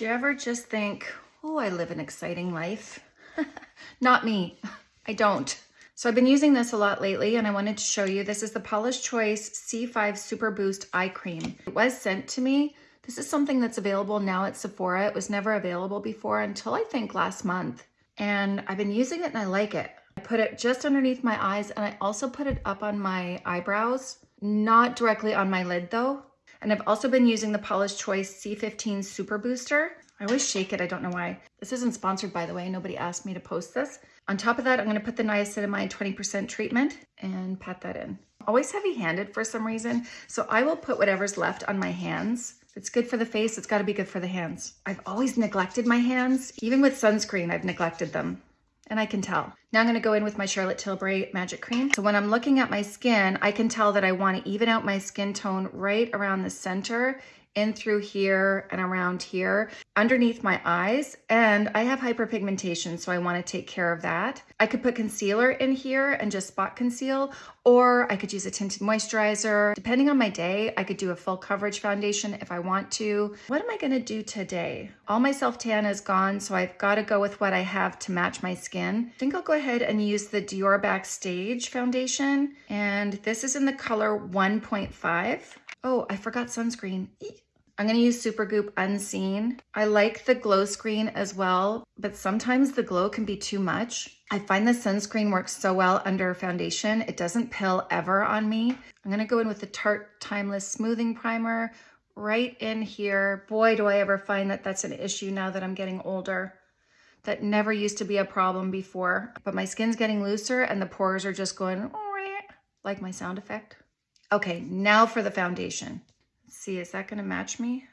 Do you ever just think, oh, I live an exciting life? Not me. I don't. So I've been using this a lot lately and I wanted to show you. This is the Paula's Choice C5 Super Boost Eye Cream. It was sent to me. This is something that's available now at Sephora. It was never available before until I think last month. And I've been using it and I like it. I put it just underneath my eyes and I also put it up on my eyebrows, not directly on my lid though. And I've also been using the Paula's Choice C15 Super Booster. I always shake it, I don't know why. This isn't sponsored by the way, nobody asked me to post this. On top of that, I'm gonna put the niacinamide 20% treatment and pat that in. Always heavy-handed for some reason, so I will put whatever's left on my hands. It's good for the face, it's gotta be good for the hands. I've always neglected my hands. Even with sunscreen, I've neglected them and I can tell. Now I'm gonna go in with my Charlotte Tilbury Magic Cream. So when I'm looking at my skin, I can tell that I wanna even out my skin tone right around the center in through here and around here underneath my eyes and I have hyperpigmentation so I want to take care of that. I could put concealer in here and just spot conceal or I could use a tinted moisturizer. Depending on my day, I could do a full coverage foundation if I want to. What am I going to do today? All my self-tan is gone so I've got to go with what I have to match my skin. I think I'll go ahead and use the Dior Backstage foundation and this is in the color 1.5. Oh, I forgot sunscreen. I'm gonna use Supergoop Unseen. I like the glow screen as well, but sometimes the glow can be too much. I find the sunscreen works so well under foundation. It doesn't pill ever on me. I'm gonna go in with the Tarte Timeless Smoothing Primer right in here. Boy, do I ever find that that's an issue now that I'm getting older. That never used to be a problem before, but my skin's getting looser and the pores are just going like my sound effect. Okay, now for the foundation. See, is that gonna match me?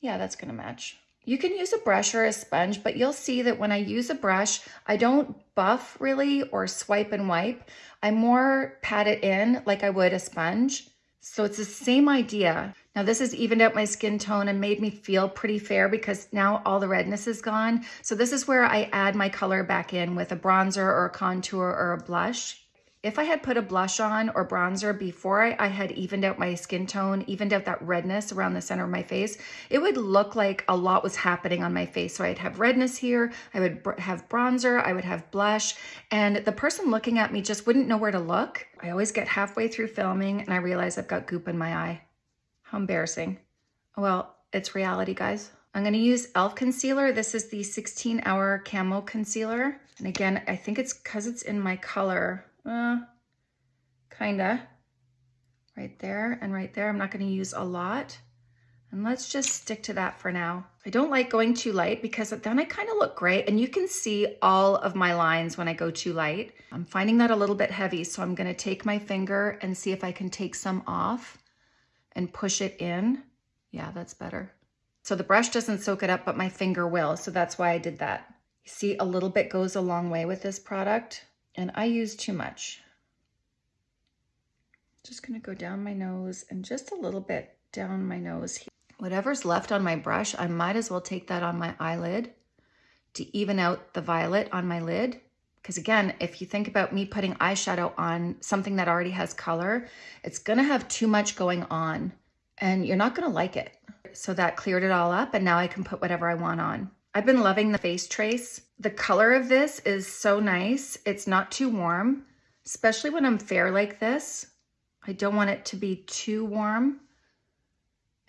Yeah, that's gonna match. You can use a brush or a sponge, but you'll see that when I use a brush, I don't buff really or swipe and wipe. I more pat it in like I would a sponge. So it's the same idea. Now this has evened out my skin tone and made me feel pretty fair because now all the redness is gone. So this is where I add my color back in with a bronzer or a contour or a blush. If I had put a blush on or bronzer before I, I, had evened out my skin tone, evened out that redness around the center of my face, it would look like a lot was happening on my face. So I'd have redness here, I would have bronzer, I would have blush, and the person looking at me just wouldn't know where to look. I always get halfway through filming and I realize I've got goop in my eye. How embarrassing. Well, it's reality, guys. I'm gonna use e.l.f. concealer. This is the 16 hour camo concealer. And again, I think it's cause it's in my color. Uh, kinda. Right there and right there. I'm not gonna use a lot. And let's just stick to that for now. I don't like going too light because then I kind of look great and you can see all of my lines when I go too light. I'm finding that a little bit heavy, so I'm gonna take my finger and see if I can take some off and push it in. Yeah, that's better. So the brush doesn't soak it up, but my finger will, so that's why I did that. See, a little bit goes a long way with this product and I use too much. Just gonna go down my nose and just a little bit down my nose here. Whatever's left on my brush, I might as well take that on my eyelid to even out the violet on my lid. Because again, if you think about me putting eyeshadow on something that already has color, it's gonna have too much going on and you're not gonna like it. So that cleared it all up and now I can put whatever I want on. I've been loving the face trace. The color of this is so nice. It's not too warm, especially when I'm fair like this. I don't want it to be too warm.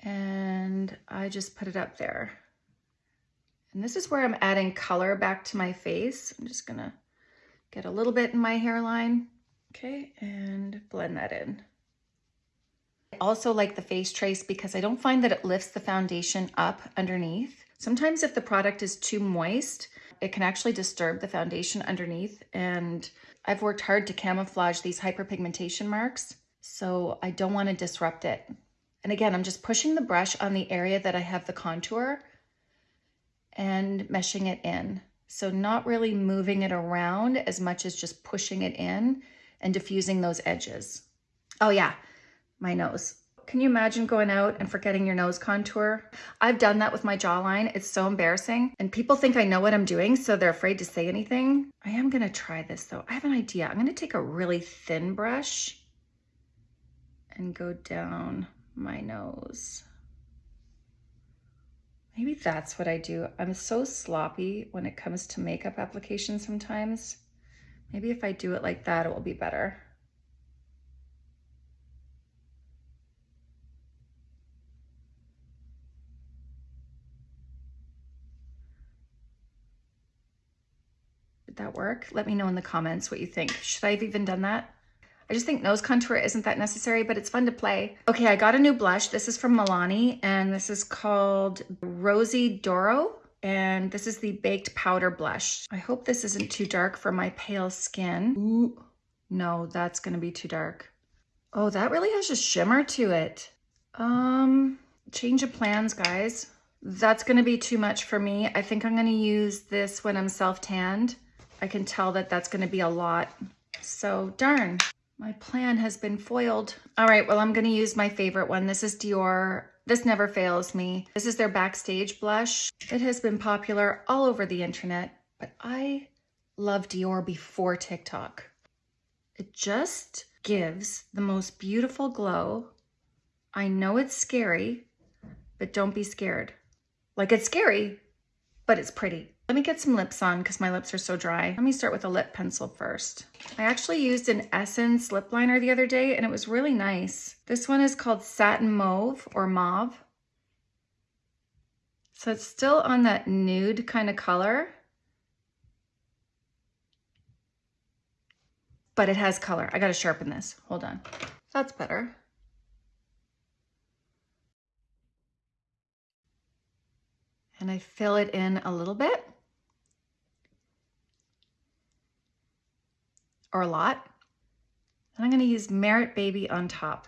And I just put it up there. And this is where I'm adding color back to my face. I'm just gonna get a little bit in my hairline. Okay, and blend that in. I also like the face trace because I don't find that it lifts the foundation up underneath. Sometimes if the product is too moist, it can actually disturb the foundation underneath. And I've worked hard to camouflage these hyperpigmentation marks, so I don't want to disrupt it. And again, I'm just pushing the brush on the area that I have the contour and meshing it in. So not really moving it around as much as just pushing it in and diffusing those edges. Oh yeah, my nose. Can you imagine going out and forgetting your nose contour? I've done that with my jawline. It's so embarrassing. And people think I know what I'm doing, so they're afraid to say anything. I am gonna try this though. I have an idea. I'm gonna take a really thin brush and go down my nose. Maybe that's what I do. I'm so sloppy when it comes to makeup application sometimes. Maybe if I do it like that, it will be better. That work? Let me know in the comments what you think. Should I have even done that? I just think nose contour isn't that necessary, but it's fun to play. Okay, I got a new blush. This is from Milani, and this is called Rose D'Oro, and this is the Baked Powder Blush. I hope this isn't too dark for my pale skin. Ooh, no, that's gonna be too dark. Oh, that really has a shimmer to it. Um, change of plans, guys. That's gonna be too much for me. I think I'm gonna use this when I'm self-tanned. I can tell that that's gonna be a lot. So darn. My plan has been foiled. All right, well, I'm gonna use my favorite one. This is Dior. This never fails me. This is their Backstage blush. It has been popular all over the internet, but I love Dior before TikTok. It just gives the most beautiful glow. I know it's scary, but don't be scared. Like it's scary, but it's pretty. Let me get some lips on because my lips are so dry. Let me start with a lip pencil first. I actually used an Essence lip liner the other day and it was really nice. This one is called Satin Mauve or Mauve. So it's still on that nude kind of color. But it has color. I got to sharpen this. Hold on. That's better. And I fill it in a little bit. Or a lot. And I'm going to use Merit Baby on top.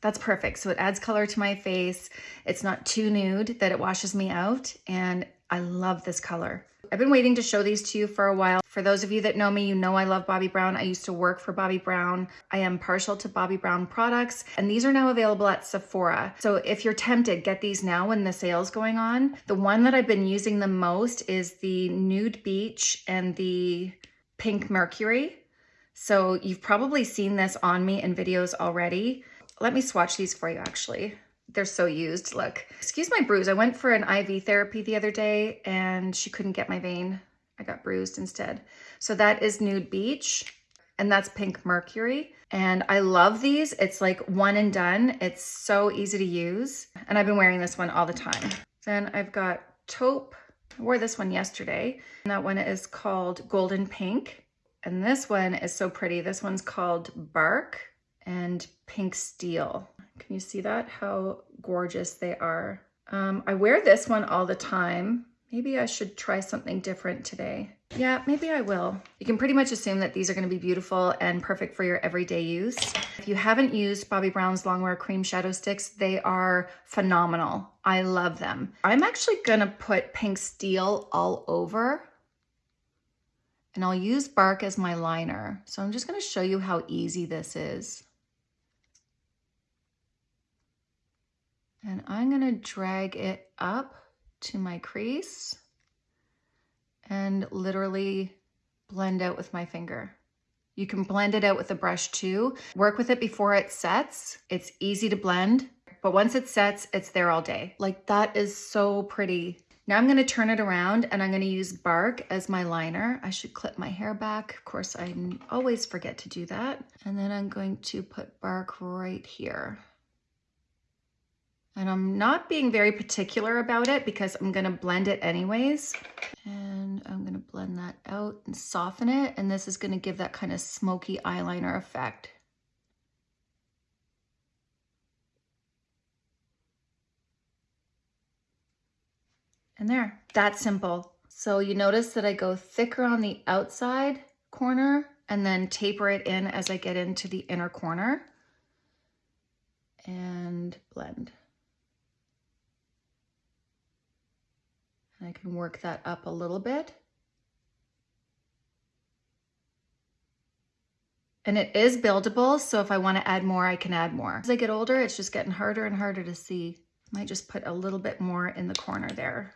That's perfect. So it adds color to my face. It's not too nude that it washes me out. And I love this color. I've been waiting to show these to you for a while. For those of you that know me, you know I love Bobbi Brown. I used to work for Bobbi Brown. I am partial to Bobbi Brown products, and these are now available at Sephora. So if you're tempted, get these now when the sale's going on. The one that I've been using the most is the Nude Beach and the Pink Mercury. So you've probably seen this on me in videos already. Let me swatch these for you actually they're so used. Look, excuse my bruise. I went for an IV therapy the other day and she couldn't get my vein. I got bruised instead. So that is Nude Beach and that's Pink Mercury. And I love these. It's like one and done. It's so easy to use. And I've been wearing this one all the time. Then I've got Taupe. I wore this one yesterday. And that one is called Golden Pink. And this one is so pretty. This one's called Bark and Pink Steel. Can you see that? How gorgeous they are. Um, I wear this one all the time. Maybe I should try something different today. Yeah, maybe I will. You can pretty much assume that these are gonna be beautiful and perfect for your everyday use. If you haven't used Bobbi Brown's Longwear Cream Shadow Sticks, they are phenomenal. I love them. I'm actually gonna put Pink Steel all over and I'll use Bark as my liner. So I'm just gonna show you how easy this is. And I'm gonna drag it up to my crease and literally blend out with my finger. You can blend it out with a brush too. Work with it before it sets. It's easy to blend, but once it sets, it's there all day. Like that is so pretty. Now I'm gonna turn it around and I'm gonna use Bark as my liner. I should clip my hair back. Of course, I always forget to do that. And then I'm going to put Bark right here. And I'm not being very particular about it because I'm gonna blend it anyways. And I'm gonna blend that out and soften it. And this is gonna give that kind of smoky eyeliner effect. And there, that simple. So you notice that I go thicker on the outside corner and then taper it in as I get into the inner corner and blend. I can work that up a little bit. And it is buildable, so if I want to add more, I can add more. As I get older, it's just getting harder and harder to see. I Might just put a little bit more in the corner there.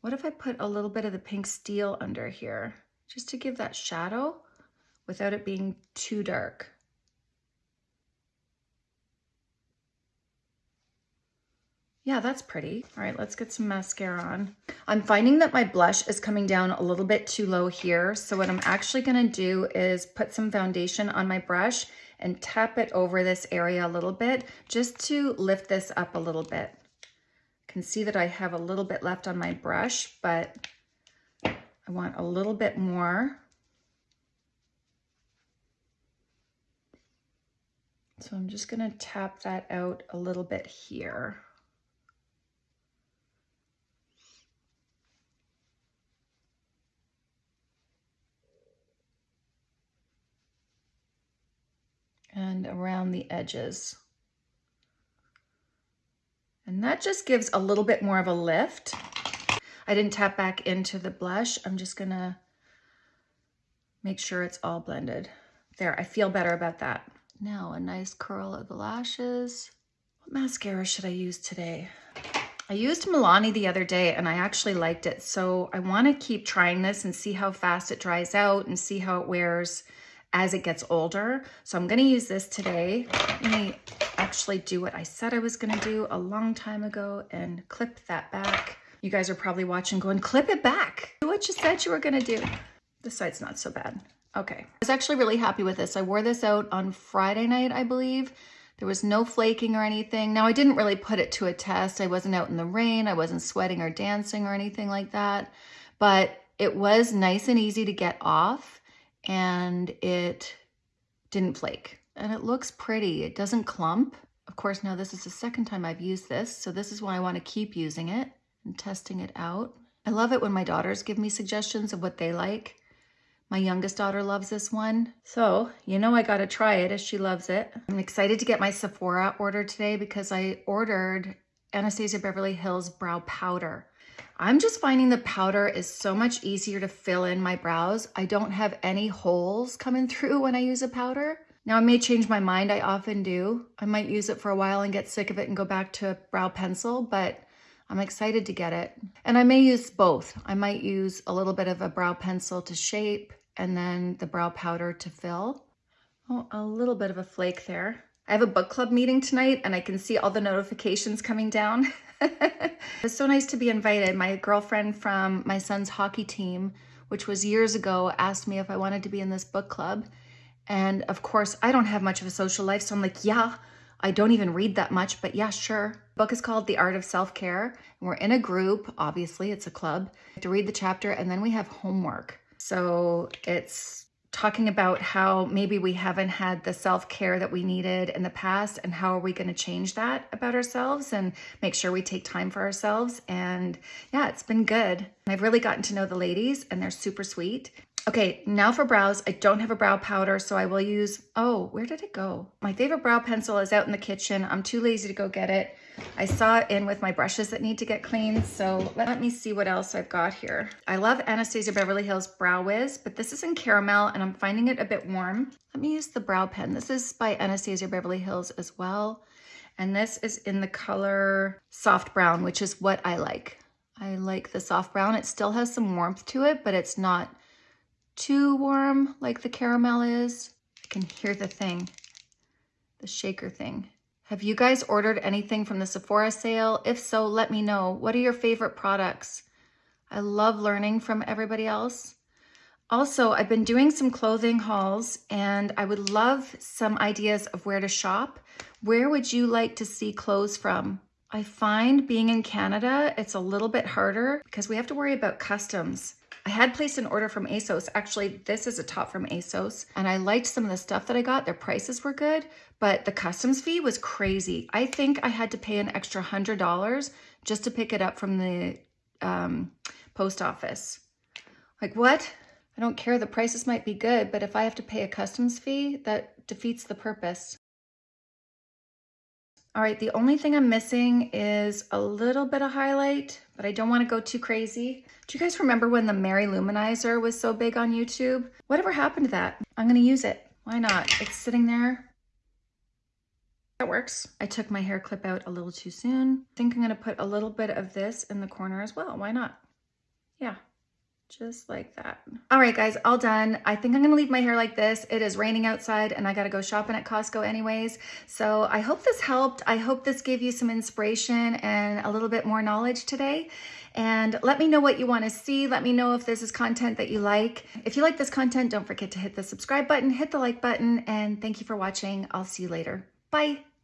What if I put a little bit of the pink steel under here, just to give that shadow without it being too dark? Yeah, that's pretty. All right, let's get some mascara on. I'm finding that my blush is coming down a little bit too low here. So what I'm actually gonna do is put some foundation on my brush and tap it over this area a little bit just to lift this up a little bit. can see that I have a little bit left on my brush, but I want a little bit more. So I'm just gonna tap that out a little bit here. and around the edges. And that just gives a little bit more of a lift. I didn't tap back into the blush. I'm just gonna make sure it's all blended. There, I feel better about that. Now a nice curl of the lashes. What mascara should I use today? I used Milani the other day and I actually liked it. So I wanna keep trying this and see how fast it dries out and see how it wears as it gets older. So I'm gonna use this today. Let me actually do what I said I was gonna do a long time ago and clip that back. You guys are probably watching going, clip it back. Do what you said you were gonna do. This side's not so bad. Okay, I was actually really happy with this. I wore this out on Friday night, I believe. There was no flaking or anything. Now, I didn't really put it to a test. I wasn't out in the rain. I wasn't sweating or dancing or anything like that. But it was nice and easy to get off and it didn't flake. And it looks pretty. It doesn't clump. Of course, now this is the second time I've used this, so this is why I want to keep using it and testing it out. I love it when my daughters give me suggestions of what they like. My youngest daughter loves this one. So, you know I gotta try it as she loves it. I'm excited to get my Sephora order today because I ordered Anastasia Beverly Hills Brow Powder. I'm just finding the powder is so much easier to fill in my brows. I don't have any holes coming through when I use a powder. Now I may change my mind, I often do. I might use it for a while and get sick of it and go back to a brow pencil, but I'm excited to get it. And I may use both. I might use a little bit of a brow pencil to shape and then the brow powder to fill. Oh, a little bit of a flake there. I have a book club meeting tonight and I can see all the notifications coming down. it's so nice to be invited. My girlfriend from my son's hockey team, which was years ago, asked me if I wanted to be in this book club. And of course, I don't have much of a social life, so I'm like, yeah, I don't even read that much, but yeah, sure. The book is called The Art of Self-Care, we're in a group, obviously it's a club, to read the chapter, and then we have homework. So it's talking about how maybe we haven't had the self-care that we needed in the past and how are we going to change that about ourselves and make sure we take time for ourselves. And yeah it's been good. I've really gotten to know the ladies and they're super sweet. Okay now for brows. I don't have a brow powder so i will use oh where did it go? My favorite brow pencil is out in the kitchen. I'm too lazy to go get it I saw it in with my brushes that need to get cleaned. So let me see what else I've got here. I love Anastasia Beverly Hills Brow Wiz, but this is in caramel and I'm finding it a bit warm. Let me use the brow pen. This is by Anastasia Beverly Hills as well. And this is in the color soft brown, which is what I like. I like the soft brown. It still has some warmth to it, but it's not too warm like the caramel is. I can hear the thing, the shaker thing. Have you guys ordered anything from the Sephora sale? If so, let me know. What are your favorite products? I love learning from everybody else. Also, I've been doing some clothing hauls and I would love some ideas of where to shop. Where would you like to see clothes from? I find being in Canada, it's a little bit harder because we have to worry about customs. I had placed an order from ASOS. Actually, this is a top from ASOS, and I liked some of the stuff that I got. Their prices were good, but the customs fee was crazy. I think I had to pay an extra $100 just to pick it up from the um, post office. Like, what? I don't care. The prices might be good, but if I have to pay a customs fee, that defeats the purpose. All right, the only thing I'm missing is a little bit of highlight, but I don't want to go too crazy. Do you guys remember when the Mary-Lou Manizer was so big on YouTube? Whatever happened to that? I'm going to use it. Why not? It's sitting there. That works. I took my hair clip out a little too soon. I think I'm going to put a little bit of this in the corner as well. Why not? Yeah. Just like that. All right, guys, all done. I think I'm gonna leave my hair like this. It is raining outside and I gotta go shopping at Costco anyways. So I hope this helped. I hope this gave you some inspiration and a little bit more knowledge today. And let me know what you wanna see. Let me know if this is content that you like. If you like this content, don't forget to hit the subscribe button, hit the like button, and thank you for watching. I'll see you later. Bye.